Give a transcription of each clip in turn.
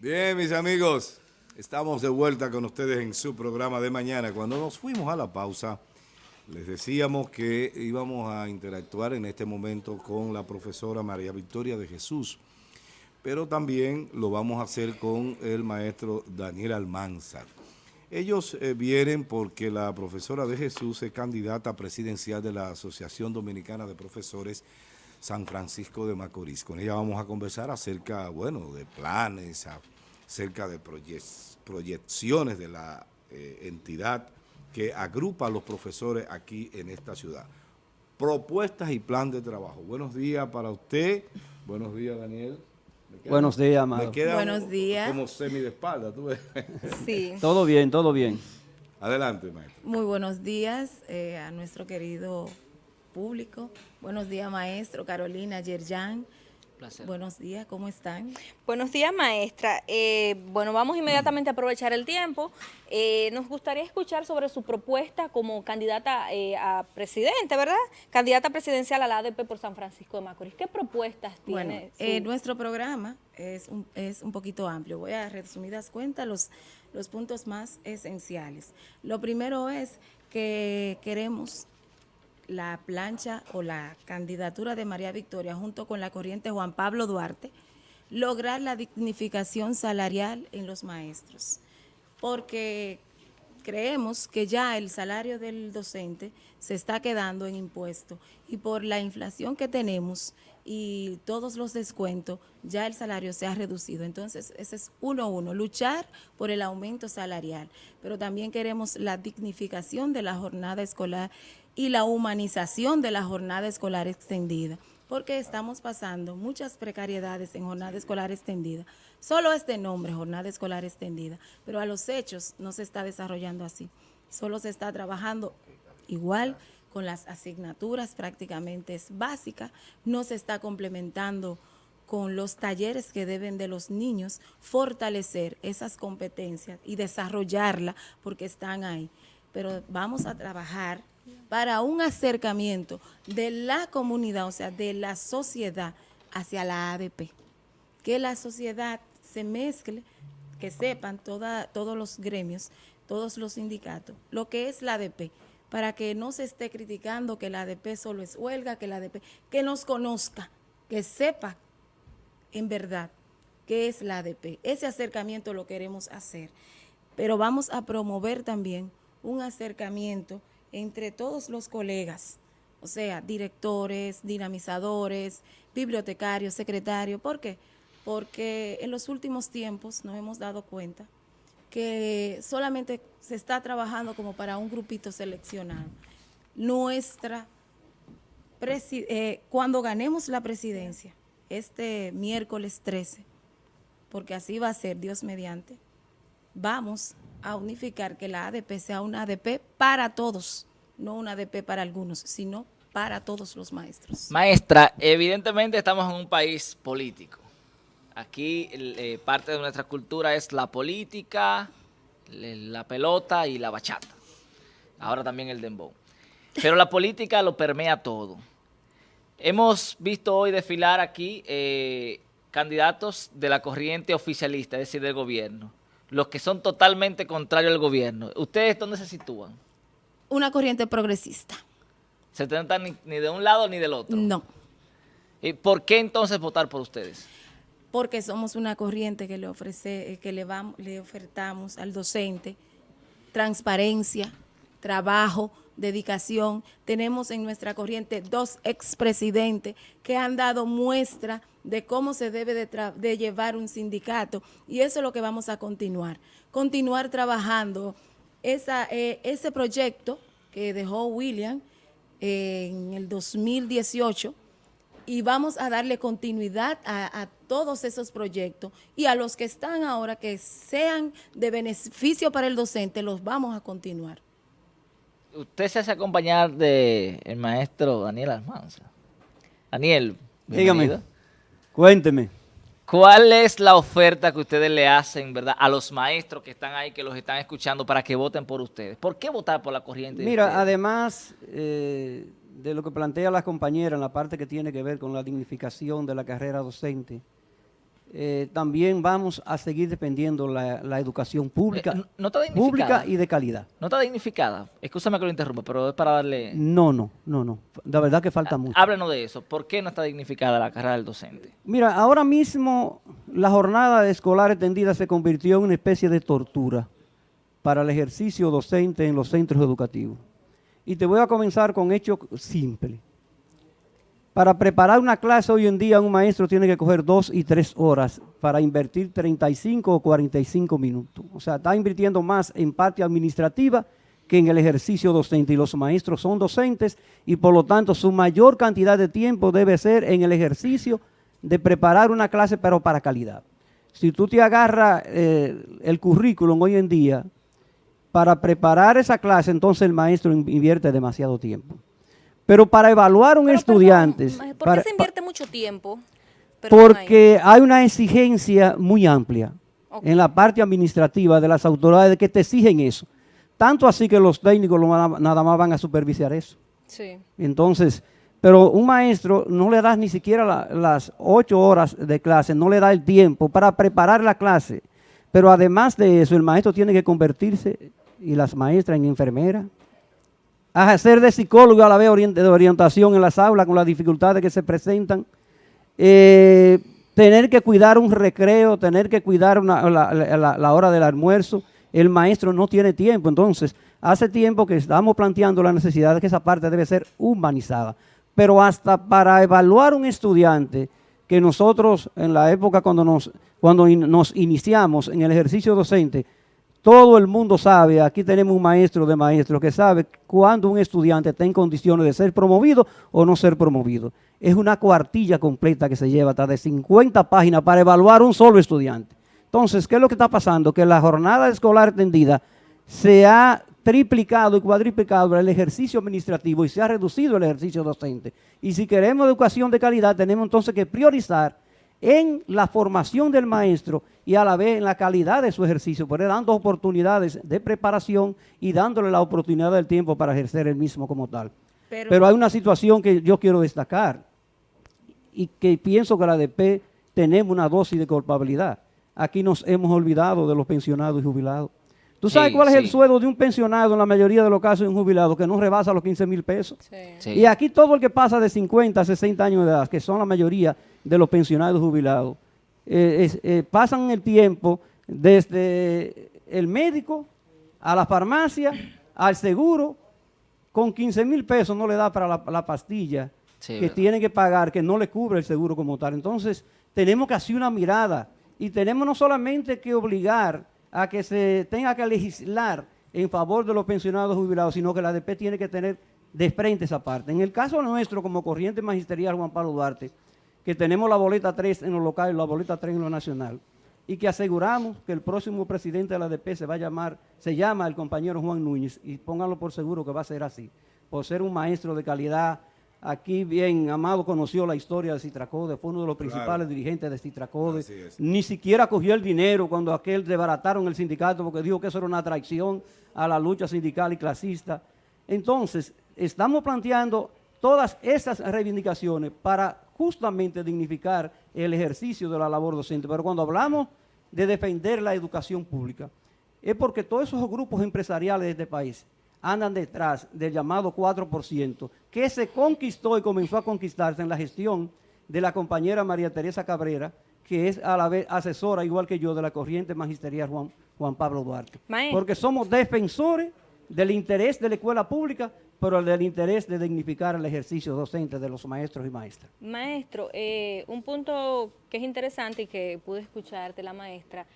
Bien, mis amigos, estamos de vuelta con ustedes en su programa de mañana. Cuando nos fuimos a la pausa, les decíamos que íbamos a interactuar en este momento con la profesora María Victoria de Jesús, pero también lo vamos a hacer con el maestro Daniel Almanzar. Ellos eh, vienen porque la profesora de Jesús es candidata presidencial de la Asociación Dominicana de Profesores San Francisco de Macorís. Con ella vamos a conversar acerca, bueno, de planes, acerca de proyecciones de la eh, entidad que agrupa a los profesores aquí en esta ciudad. Propuestas y plan de trabajo. Buenos días para usted. Buenos días, Daniel. Buenos días, Amado. Buenos días. Como semi de espalda, ¿tú ves? Sí. todo bien, todo bien. Adelante, maestro. Muy buenos días eh, a nuestro querido público. Buenos días, maestro, Carolina, Yerjan. Buenos días, ¿cómo están? Buenos días, maestra. Eh, bueno, vamos inmediatamente a aprovechar el tiempo. Eh, nos gustaría escuchar sobre su propuesta como candidata a presidente, ¿verdad? Candidata presidencial a la ADP por San Francisco de Macorís. ¿Qué propuestas tiene? Bueno, nuestro programa es un, es un poquito amplio. Voy a resumidas cuentas los, los puntos más esenciales. Lo primero es que queremos la plancha o la candidatura de María Victoria junto con la corriente Juan Pablo Duarte, lograr la dignificación salarial en los maestros, porque creemos que ya el salario del docente se está quedando en impuesto y por la inflación que tenemos y todos los descuentos, ya el salario se ha reducido. Entonces, ese es uno uno, luchar por el aumento salarial, pero también queremos la dignificación de la jornada escolar y la humanización de la jornada escolar extendida, porque estamos pasando muchas precariedades en jornada escolar extendida. Solo este nombre, jornada escolar extendida, pero a los hechos no se está desarrollando así. Solo se está trabajando igual con las asignaturas prácticamente básicas, no se está complementando con los talleres que deben de los niños fortalecer esas competencias y desarrollarla porque están ahí. Pero vamos a trabajar para un acercamiento de la comunidad, o sea, de la sociedad hacia la ADP. Que la sociedad se mezcle, que sepan todos los gremios, todos los sindicatos, lo que es la ADP, para que no se esté criticando que la ADP solo es huelga, que la ADP, que nos conozca, que sepa en verdad qué es la ADP. Ese acercamiento lo queremos hacer, pero vamos a promover también un acercamiento entre todos los colegas, o sea, directores, dinamizadores, bibliotecarios, secretarios. ¿Por qué? Porque en los últimos tiempos nos hemos dado cuenta que solamente se está trabajando como para un grupito seleccionado. Nuestra, eh, cuando ganemos la presidencia, este miércoles 13, porque así va a ser, Dios mediante, vamos a unificar que la ADP sea una ADP para todos, no una ADP para algunos, sino para todos los maestros. Maestra, evidentemente estamos en un país político. Aquí eh, parte de nuestra cultura es la política, la pelota y la bachata. Ahora también el dembow. Pero la política lo permea todo. Hemos visto hoy desfilar aquí eh, candidatos de la corriente oficialista, es decir, del gobierno los que son totalmente contrarios al gobierno, ¿ustedes dónde se sitúan? Una corriente progresista. ¿Se trata ni, de un lado ni del otro? No. ¿Y por qué entonces votar por ustedes? Porque somos una corriente que le ofrece, eh, que le, vamos, le ofertamos al docente transparencia, trabajo, dedicación. Tenemos en nuestra corriente dos expresidentes que han dado muestra de cómo se debe de, llevar un sindicato y eso es lo que vamos a continuar. Continuar trabajando eh, ese proyecto que dejó William en el 2018 y vamos a darle continuidad a, todos esos proyectos y a los que están ahora que sean de beneficio para el docente, los vamos a continuar usted se hace acompañar de el maestro Daniel Almanza. Daniel, dígame, cuénteme. ¿Cuál es la oferta que ustedes le hacen, verdad, a los maestros que están ahí, que los están escuchando, para que voten por ustedes? ¿Por qué votar por la corriente? Mira, además eh, de lo que plantea la compañera en la parte que tiene que ver con la dignificación de la carrera docente, eh, también vamos a seguir dependiendo la, la educación pública, Eh, no está pública y de calidad. No está dignificada. Escúchame que lo interrumpa, pero es para darle... No, no, no, no. La verdad que falta mucho. Háblenos de eso. ¿Por qué no está dignificada la carrera del docente? Mira, ahora mismo la jornada escolar extendida se convirtió en una especie de tortura para el ejercicio docente en los centros educativos. Y te voy a comenzar con hechos simples. Para preparar una clase hoy en día un maestro tiene que coger dos y tres horas para invertir 35 o 45 minutos. O sea, está invirtiendo más en parte administrativa que en el ejercicio docente. Y los maestros son docentes y por lo tanto su mayor cantidad de tiempo debe ser en el ejercicio de preparar una clase pero para calidad. Si tú te agarras eh, el currículum hoy en día, para preparar esa clase, entonces el maestro invierte demasiado tiempo. Pero para evaluar un Pero, estudiante... perdón, ¿Por para- qué se invierte mucho tiempo? Perdón, ahí. porque hay una exigencia muy amplia en la parte administrativa de las autoridades que te exigen eso. Tanto así que los técnicos a- nada más van a supervisar eso. Sí. Entonces, pero un maestro no le das ni siquiera la- las ocho horas de clase, no le da el tiempo para preparar la clase. Pero además de eso, el maestro tiene que convertirse, y las maestras, en enfermera, a hacer de psicólogo a la vez de orientación en las aulas con las dificultades que se presentan, eh, tener que cuidar un recreo, tener que cuidar la, hora del almuerzo, el maestro no tiene tiempo. Entonces, hace tiempo que estamos planteando la necesidad de que esa parte debe ser humanizada. Pero hasta para evaluar un estudiante, que nosotros en la época cuando nos, cuando nos iniciamos en el ejercicio docente, todo el mundo sabe, aquí tenemos un maestro de maestros que sabe cuándo un estudiante está en condiciones de ser promovido o no ser promovido. Es una cuartilla completa que se lleva hasta de 50 páginas para evaluar un solo estudiante. Entonces, ¿qué es lo que está pasando? Que la jornada escolar extendida se ha triplicado y cuadriplicado el ejercicio administrativo y se ha reducido el ejercicio docente. Y si queremos educación de calidad, tenemos entonces que priorizar en la formación del maestro y a la vez en la calidad de su ejercicio, por dando oportunidades de preparación y dándole la oportunidad del tiempo para ejercer el mismo como tal. Pero- Pero, hay una situación que yo quiero destacar y que pienso que la ADP tenemos una dosis de culpabilidad. Aquí nos hemos olvidado de los pensionados y jubilados. ¿Tú sabes Sí, cuál es el sueldo de un pensionado en la mayoría de los casos de un jubilado que no rebasa los 15 mil pesos? Sí. Sí. Y aquí todo el que pasa de 50 a 60 años de edad, que son la mayoría de los pensionados jubilados, eh, eh, pasan el tiempo desde el médico a la farmacia, al seguro, con 15 mil pesos no le da para la, la pastilla Sí, que verdad. tienen que pagar, que no le cubre el seguro como tal. Entonces, tenemos que hacer una mirada y tenemos no solamente que obligar a que se tenga que legislar en favor de los pensionados jubilados, sino que la ADP tiene que tener de frente esa parte. En el caso nuestro, como corriente magisterial Juan Pablo Duarte, que tenemos la boleta 3 en lo local y la boleta 3 en lo nacional, y que aseguramos que el próximo presidente de la ADP se va a llamar, se llama el compañero Juan Núñez, y pónganlo por seguro que va a ser así, por ser un maestro de calidad. Aquí bien, Amado conoció la historia de Citracode, fue uno de los principales dirigentes de Citracode. Ni siquiera cogió el dinero cuando aquel desbarataron el sindicato porque dijo que eso era una traición a la lucha sindical y clasista. Entonces, estamos planteando todas esas reivindicaciones para justamente dignificar el ejercicio de la labor docente. Pero cuando hablamos de defender la educación pública, es porque todos esos grupos empresariales de este país andan detrás del llamado 4%, que se conquistó y comenzó a conquistarse en la gestión de la compañera María Teresa Cabrera, que es a la vez asesora, igual que yo, de la corriente magisterial Juan, Juan Pablo Duarte. Maestro. Porque somos defensores del interés de la escuela pública, pero del interés de dignificar el ejercicio docente de los maestros y maestras. Maestro, eh, un punto que es interesante y que pude escuchar de la maestra,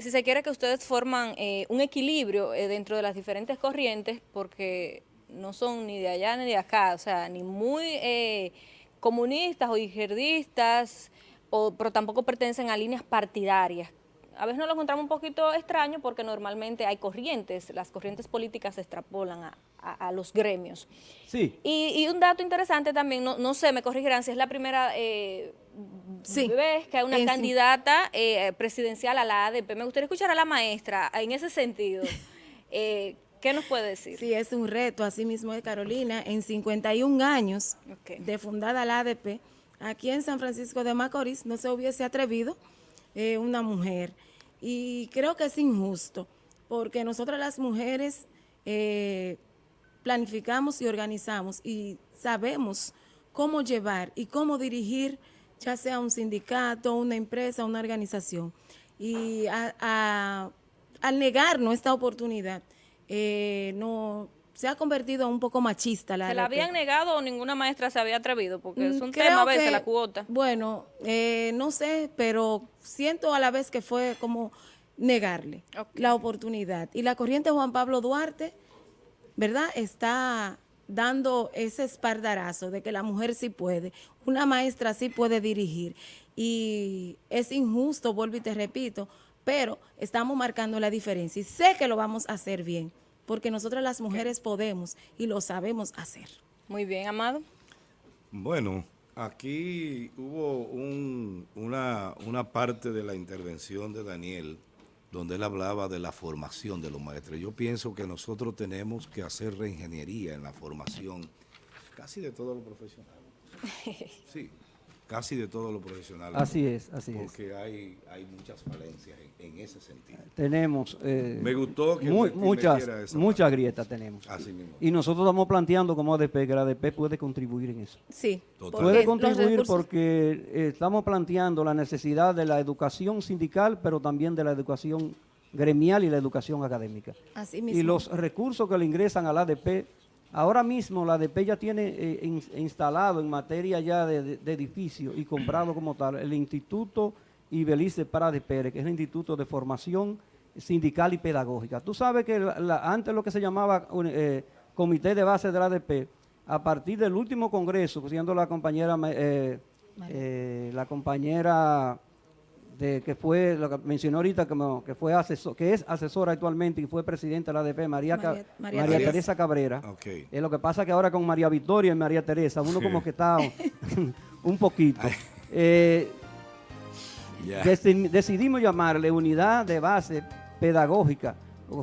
si se quiere que ustedes forman eh, un equilibrio eh, dentro de las diferentes corrientes, porque no son ni de allá ni de acá, o sea, ni muy eh, comunistas o izquierdistas, o, pero tampoco pertenecen a líneas partidarias. A veces nos lo encontramos un poquito extraño porque normalmente hay corrientes, las corrientes políticas se extrapolan a- a- a los gremios. Sí, Y, y un dato interesante también, no, no sé, me corregirán si es la primera eh, Sí. vez que hay una sí. candidata eh, presidencial a la ADP. Me gustaría escuchar a la maestra en ese sentido. Eh, ¿Qué nos puede decir? Sí, es un reto, así mismo de Carolina, en 51 años de fundada la ADP, aquí en San Francisco de Macorís no se hubiese atrevido eh, una mujer. Y creo que es injusto, porque nosotras las mujeres eh, planificamos y organizamos y sabemos cómo llevar y cómo dirigir ya sea un sindicato, una empresa, una organización. Y a- al negarnos esta oportunidad, eh, no se ha convertido un poco machista la ¿Se la habían negado o ninguna maestra se había atrevido? Porque es Mm, un creo tema a veces que- la cuota. Bueno, eh, no sé, pero siento a la vez que fue como negarle la oportunidad. Y la corriente Juan Pablo Duarte, ¿verdad? Está dando ese espardarazo de que la mujer sí puede, una maestra sí puede dirigir. Y es injusto, vuelvo y te repito, pero estamos marcando la diferencia y sé que lo vamos a hacer bien, porque nosotras las mujeres podemos y lo sabemos hacer. Muy bien, Amado. Bueno, aquí hubo un- una, una parte de la intervención de Daniel donde él hablaba de la formación de los maestros. Yo pienso que nosotros tenemos que hacer reingeniería en la formación casi de todos los profesionales. Sí, casi de todos los profesionales. Así es, así es. Porque hay, hay muchas falencias en, en ese sentido. Tenemos eh, Me gustó que mu- Betín muchas, esa muchas parte. grietas tenemos. Así mismo. Y nosotros estamos planteando como ADP que la ADP puede contribuir en eso. Sí, Total. porque Puede contribuir porque eh, estamos planteando la necesidad de la educación sindical, pero también de la educación gremial y la educación académica. Así mismo. Y los recursos que le ingresan al ADP, ahora mismo la ADP ya tiene eh, in- instalado en materia ya de, de- de edificio y comprado como tal el Instituto Ibelice Prade Pérez, que es el Instituto de Formación Sindical y Pedagógica. Tú sabes que la- la- antes lo que se llamaba eh, Comité de Base de la ADP, a partir del último congreso, siendo la compañera, eh, la compañera de que fue lo que mencionó ahorita como que fue asesor, que es asesora actualmente y fue presidenta de la ADP María, Ca- María- María María Teresa. Cabrera. Ok. Eh, lo que pasa que ahora con María Victoria y María Teresa uno como que está un poquito. Eh, deci- decidimos llamarle unidad de base pedagógica,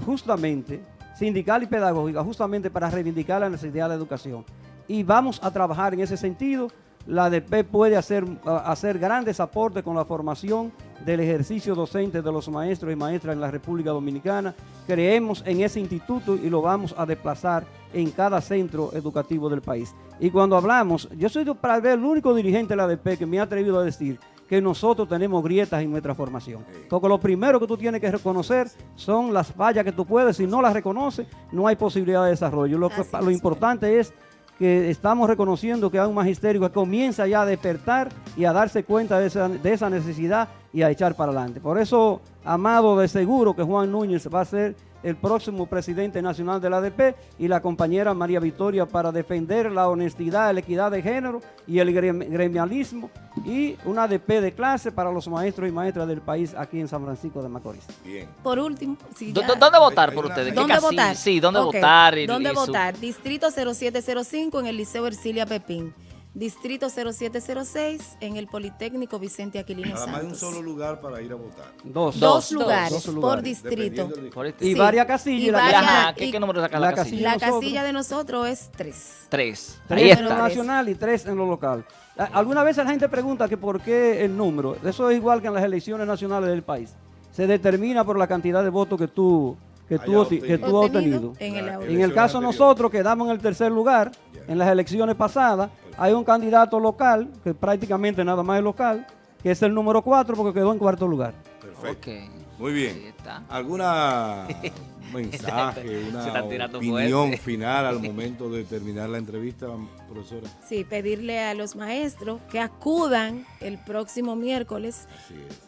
justamente, sindical y pedagógica, justamente para reivindicar la necesidad de la educación. Y vamos a trabajar en ese sentido. La ADP puede hacer, hacer grandes aportes con la formación del ejercicio docente de los maestros y maestras en la República Dominicana. Creemos en ese instituto y lo vamos a desplazar en cada centro educativo del país. Y cuando hablamos, yo soy para ver el único dirigente de la ADP que me ha atrevido a decir que nosotros tenemos grietas en nuestra formación. Porque lo primero que tú tienes que reconocer son las fallas que tú puedes. Si no las reconoces, no hay posibilidad de desarrollo. Lo, que- importante es que estamos reconociendo que hay un magisterio que comienza ya a despertar y a darse cuenta de esa, de esa necesidad y a echar para adelante. Por eso, Amado, de seguro que Juan Núñez va a ser el próximo presidente nacional de la ADP y la compañera María Victoria para defender la honestidad, la equidad de género y el grem- gremialismo y una ADP de clase para los maestros y maestras del país aquí en San Francisco de Macorís. Bien. Por último, si ¿Dó- ya- dó- ¿Dónde votar por ustedes? ¿Qué ¿Dónde casilla? votar? Sí, ¿dónde votar? Y- ¿Dónde y votar? Distrito 0705 en el Liceo Ercilia Pepín. Distrito 0706 en el Politécnico Vicente Aquilino Nada más hay un Santos. solo lugar para ir a votar. Dos. Dos, Dos, lugares dos por lugares, distrito. Por este- Y Sí. varias casillas. Y varias- Ajá, ¿qué, y- qué número saca la, la casilla? La nosotros. casilla de nosotros es 3. Tres. Tres Ahí en lo nacional y tres en lo local. A- Alguna vez la gente pregunta que por qué el número. Eso es igual que en las elecciones nacionales del país. Se determina por la cantidad de votos que tú, que tú, que tú has obtenido. en el. En caso anteriores. nosotros quedamos en el tercer lugar en las elecciones pasadas. Hay un candidato local, que prácticamente nada más es local, que es el número cuatro porque quedó en cuarto lugar. Perfecto. Muy bien. ¿Alguna mensaje, una opinión fuerte. final al momento de terminar la entrevista, profesora? Sí, pedirle a los maestros que acudan el próximo miércoles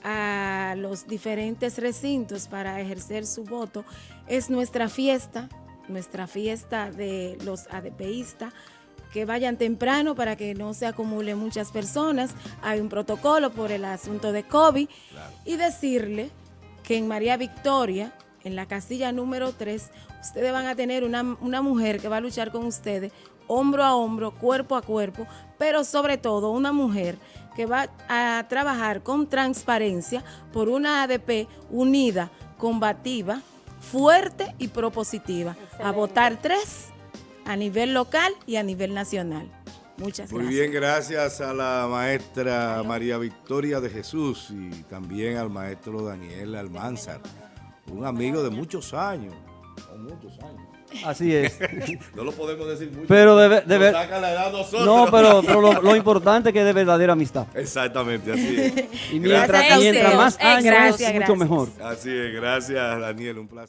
a los diferentes recintos para ejercer su voto. Es nuestra fiesta, nuestra fiesta de los ADPistas. Que vayan temprano para que no se acumulen muchas personas. Hay un protocolo por el asunto de COVID. Y decirle que en María Victoria, en la casilla número 3, ustedes van a tener una, una mujer que va a luchar con ustedes hombro a hombro, cuerpo a cuerpo, pero sobre todo una mujer que va a trabajar con transparencia por una ADP unida, combativa, fuerte y propositiva, a votar tres a nivel local y a nivel nacional. Muchas Muy gracias. bien, gracias a la maestra María Victoria de Jesús y también al maestro Daniel Almanzar, un amigo de muchos años. o muchos años. Así es. No lo podemos decir mucho. Pero saca la edad nosotros. No, pero, pero lo, lo importante es que es de verdadera amistad. Exactamente, así es. Y mientras, más años, Gracias, mucho gracias. mejor. Así es, gracias Daniel, un placer.